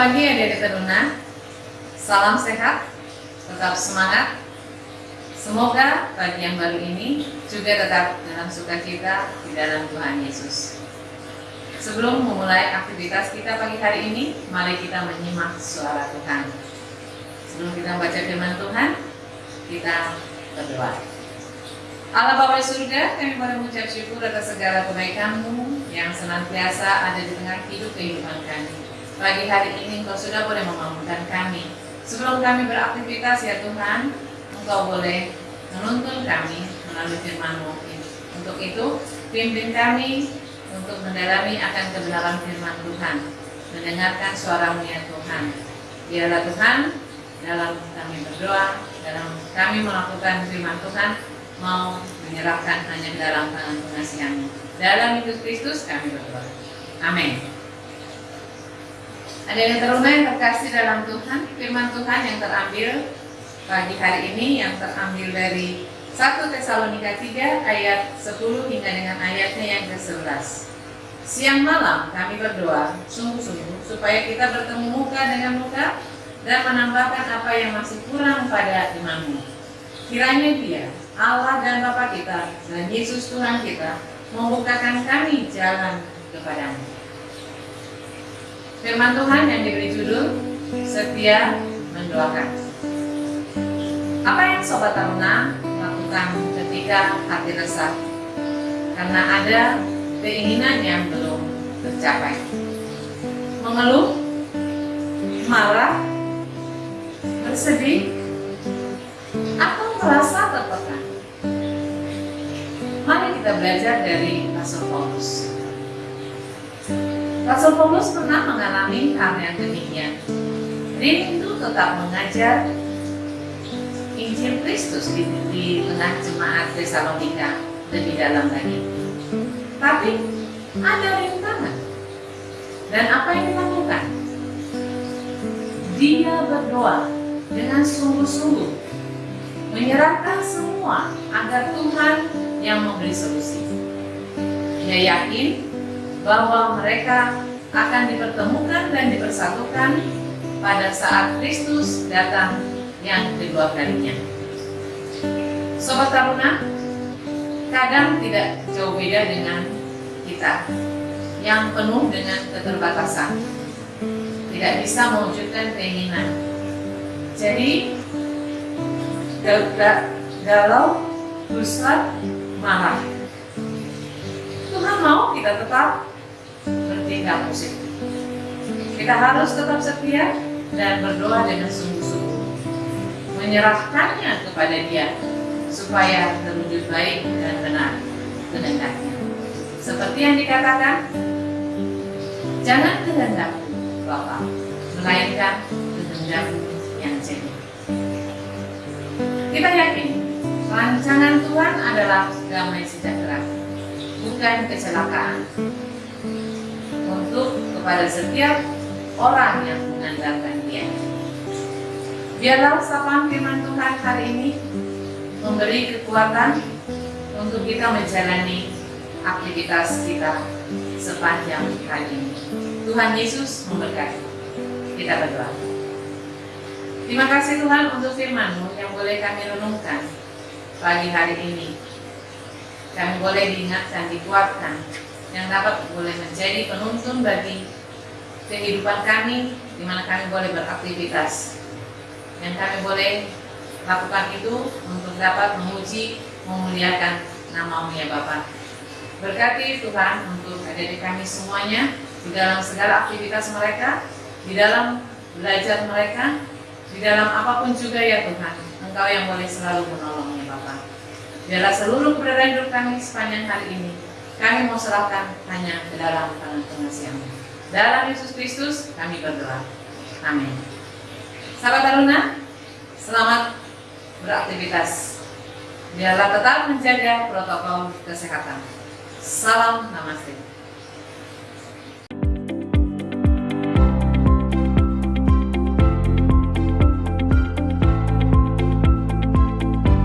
pagi adik-adik teruna. Salam sehat, tetap semangat. Semoga pagi yang baru ini juga tetap dalam sukacita di dalam Tuhan Yesus. Sebelum memulai aktivitas kita pagi hari ini, mari kita menyimak suara Tuhan. Sebelum kita membaca firman Tuhan, kita berdoa. Allah Bapa surga, kami boleh mengucap syukur atas segala kebaikan-Mu yang senantiasa ada di tengah hidup kehidupan kami. Pagi hari ini Engkau sudah boleh memampukan kami. Sebelum kami beraktivitas ya Tuhan, Engkau boleh menuntun kami melalui firman-Mu. Untuk itu, pimpin kami untuk mendalami akan kebenaran firman Tuhan. Mendengarkan suara-Mu ya Tuhan. Biarlah Tuhan, dalam kami berdoa, dalam kami melakukan firman Tuhan, mau menyerahkan hanya dalam tangan pengasihan-Mu. Dalam Yesus Kristus kami berdoa. Amin. Ada yang teruna yang terkasih dalam Tuhan, firman Tuhan yang terambil pagi hari ini yang terambil dari 1 Tesalonika 3 ayat 10 hingga dengan ayatnya yang ke-11. Siang malam kami berdoa sungguh-sungguh supaya kita bertemu muka dengan muka dan menambahkan apa yang masih kurang pada imanmu. Kiranya dia, Allah dan Bapa kita, dan Yesus Tuhan kita, membukakan kami jalan kepadamu. Firman Tuhan yang diberi judul Setia Mendoakan. Apa yang Sobat Taruna lakukan ketika hati resah? Karena ada keinginan yang belum tercapai. Mengeluh, marah, bersedih, atau merasa tertekan. Mari kita belajar dari Rasul Paulus. Rasul Paulus pernah mengalami hal yang demikian. Rindu tetap mengajar Injil Kristus di, di tengah jemaat Tesalonika lebih dalam lagi. Tapi ada rintangan. Dan apa yang dilakukan? Dia berdoa dengan sungguh-sungguh menyerahkan semua agar Tuhan yang memberi solusi. Dia yakin bahwa mereka akan dipertemukan dan dipersatukan pada saat Kristus datang yang kedua kalinya. Sobat Taruna, kadang tidak jauh beda dengan kita yang penuh dengan keterbatasan, tidak bisa mewujudkan keinginan. Jadi, galau, frustrat, marah. Tuhan mau kita tetap bertindak positif. Kita harus tetap setia dan berdoa dengan sungguh-sungguh. Menyerahkannya kepada dia supaya terwujud baik dan benar kehendaknya. Seperti yang dikatakan, jangan kehendakku Bapak, melainkan kehendakmu yang jadi. Kita yakin rancangan Tuhan adalah damai sejahtera, bukan kecelakaan kepada setiap orang yang mengandalkan dia. Biarlah sapaan firman Tuhan hari ini memberi kekuatan untuk kita menjalani aktivitas kita sepanjang hari ini. Tuhan Yesus memberkati. Kita berdoa. Terima kasih Tuhan untuk firman-Mu yang boleh kami renungkan pagi hari ini. Kami boleh diingatkan, dikuatkan yang dapat boleh menjadi penuntun bagi kehidupan kami di mana kami boleh beraktivitas. Yang kami boleh lakukan itu untuk dapat memuji memuliakan namamu ya Bapak berkati Tuhan untuk adik-adik kami semuanya di dalam segala aktivitas mereka di dalam belajar mereka di dalam apa pun juga ya Tuhan Engkau yang boleh selalu menolongnya Bapak biarlah seluruh keberadaan hidup kami sepanjang hari ini kami mau serahkan hanya ke dalam tangan pengasihanmu. Dalam Yesus Kristus kami berdoa. Amin. Sahabat Taruna, selamat beraktivitas. Biarlah tetap menjaga protokol kesehatan. Salam Namaste.